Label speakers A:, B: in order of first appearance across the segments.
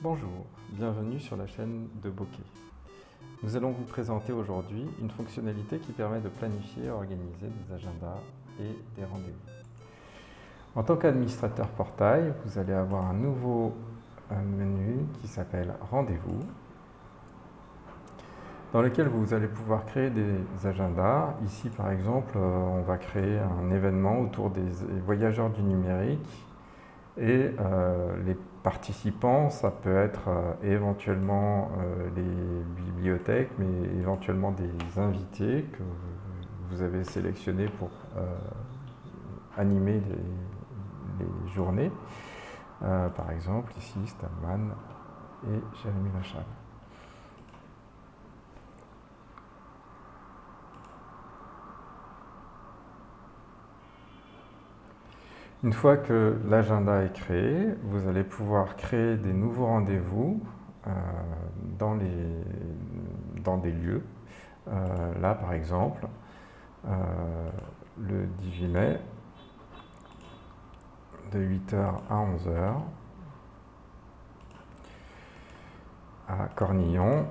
A: Bonjour, bienvenue sur la chaîne de Bokeh. Nous allons vous présenter aujourd'hui une fonctionnalité qui permet de planifier et organiser des agendas et des rendez-vous. En tant qu'administrateur portail, vous allez avoir un nouveau menu qui s'appelle Rendez-vous dans lequel vous allez pouvoir créer des agendas. Ici, par exemple, euh, on va créer un événement autour des voyageurs du numérique et euh, les participants, ça peut être euh, éventuellement les bibliothèques, mais éventuellement des invités que vous avez sélectionnés pour animer les, journées. par exemple, ici, Stallman et Jérémy Lachal. Une fois que l'agenda est créé, vous allez pouvoir créer des nouveaux rendez-vous euh, dans, des lieux. Euh, là, par exemple, euh, le 18 mai, de 8h à 11h, à Cornillon,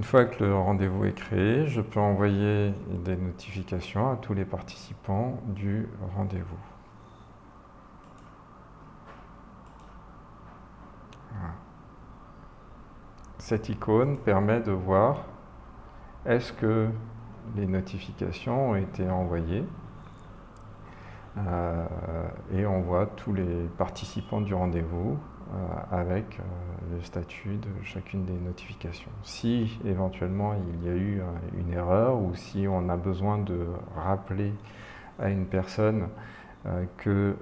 A: Une fois que le rendez-vous est créé, je peux envoyer des notifications à tous les participants du rendez-vous. Cette icône permet de voir est-ce que les notifications ont été envoyées euh, et on voit tous les participants du rendez-vous avec euh, le statut de chacune des notifications. Si éventuellement il y a eu une erreur ou si on a besoin de rappeler à une personne que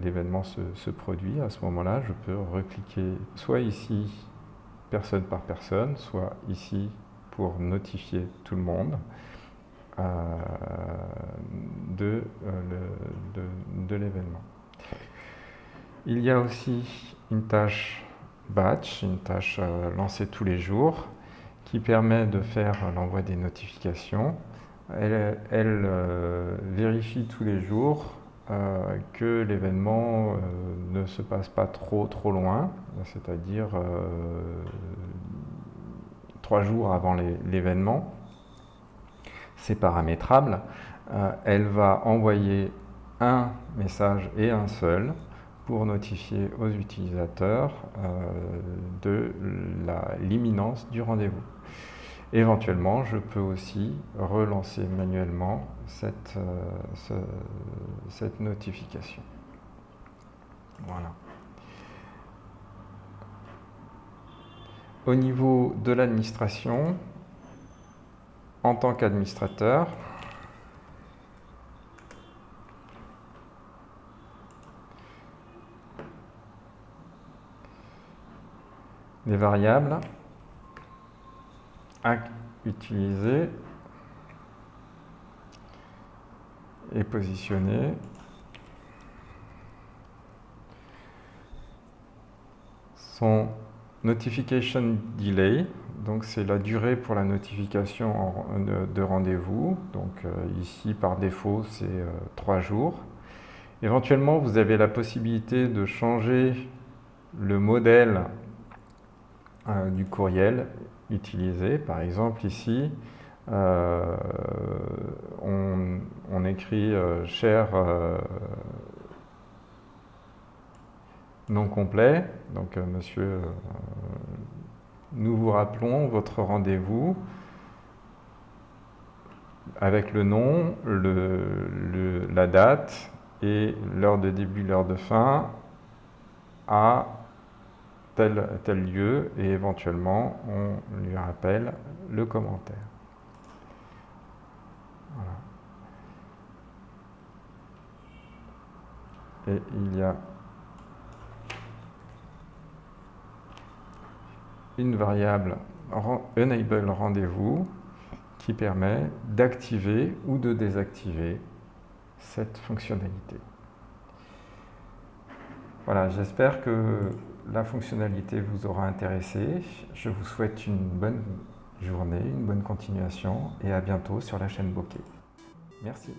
A: l'événement se, produit, à ce moment-là, je peux recliquer soit ici, personne par personne, soit ici pour notifier tout le monde. de l'événement. Il y a aussi une tâche batch, une tâche euh, lancée tous les jours, qui permet de faire l'envoi des notifications. Elle, euh, vérifie tous les jours euh, que l'événement ne se passe pas trop trop loin, c'est-à-dire trois jours avant l'événement. C'est paramétrable. elle va envoyer un message et un seul pour notifier aux utilisateurs euh, de l'imminence du rendez-vous. Éventuellement, je peux aussi relancer manuellement cette, euh, cette notification. Voilà. Au niveau de l'administration, en tant qu'administrateur, les variables. À utiliser et positionner sont notification delay, donc c'est la durée pour la notification de, rendez-vous, donc euh, ici par défaut c'est euh, trois jours. Éventuellement vous avez la possibilité de changer le modèle euh, du courriel utilisé. Par exemple, ici, euh, on, écrit euh, cher non complet. Donc, monsieur, nous vous rappelons votre rendez-vous avec le nom, la date et l'heure de début, l'heure de fin à tel, lieu et éventuellement on lui rappelle le commentaire. Et il y a une variable enable rendez-vous qui permet d'activer ou de désactiver cette fonctionnalité. Voilà, j'espère que la fonctionnalité vous aura intéressé. Je vous souhaite une bonne journée, une bonne continuation et à bientôt sur la chaîne Bokeh. Merci.